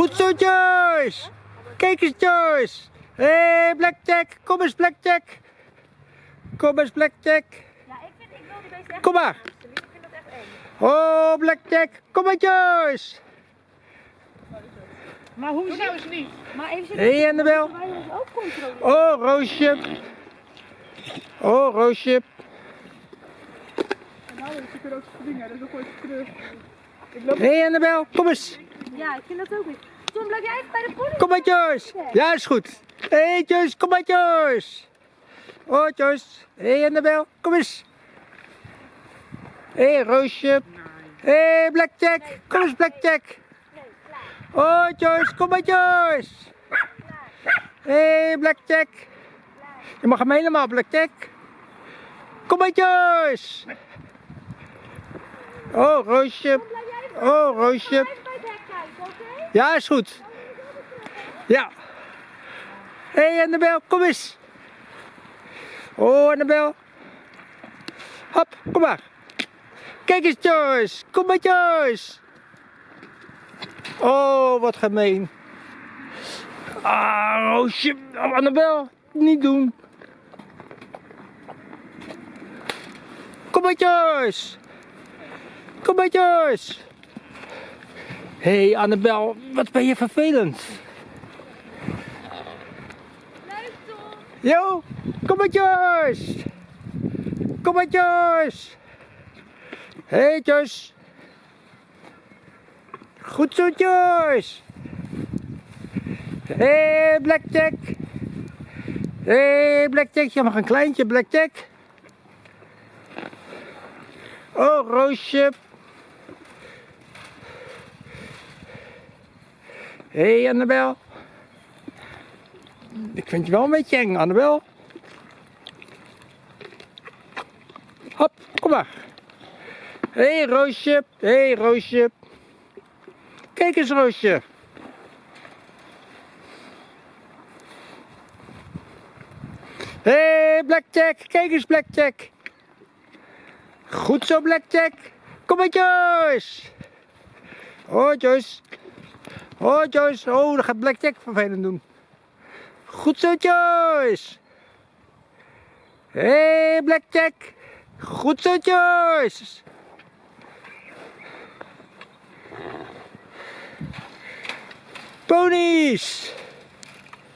Goed zo, Joyce. Kijk eens, Joyce. Hé, hey, Blackjack. Kom eens, Blackjack. Kom eens, Blackjack. Ja, ik vind, ik wil die echt Kom maar. Ik vind dat echt eng. Oh, Blackjack. Kom maar, Joyce. Maar hoe nou eens niet. Maar even Hé, hey, Annabel. Oh, Roosje. Oh, Roosje. Nou, dat is een ook dingen, dat is ook ooit terug. Hé, hey, Annabel. Kom eens. Ja, ik vind dat ook niet. Tom, blijf bij de? Kom maar, Joyce. Ja, is goed. Hé, hey, Joyce. Kom maar, Joyce. Oh, Joyce. Hé, hey, Annabel. Kom eens. Hé, hey, Roosje. Hé, hey, Blackjack. Kom eens, Blackjack. Oh, Joyce. Kom maar. Hé, hey, Blackjack. Je mag hem helemaal, Blackjack. Kom maar, Joyce. Oh, Roosje. Oh, Roosje. Ja, is goed. Ja. Hé, hey, Annabel, kom eens. Oh, Annabel. Hop, kom maar. Kijk eens, Joyce. Kom maar, Joyce. Oh, wat gemeen. Ah, Roosje. Oh, Annabel, niet doen. Kom maar, Joyce. Kom maar, Joyce. Hé hey Annabel, wat ben je vervelend. Leuk, Tom. Yo, kom maar Joyce. Kom. Hé hey. Goed zo Joyce. Hé hey, Blackjack. Hé hey, Blackjack, je mag een kleintje Blackjack. Oh Roosje. Hé hey, Annabel. Ik vind je wel een beetje eng, Annabel. Hop, kom maar. Hé hey, Roosje. Hé hey, Roosje. Kijk eens Roosje. Hé hey, Blackjack. Kijk eens Blackjack. Goed zo Blackjack. Kom maar Joyce. Oh Joyce. Oh Joyce, oh dat gaat Blackjack vervelend doen. Goed zo Joyce. Hé hey, Blackjack. Goed zo Joyce. Ponies.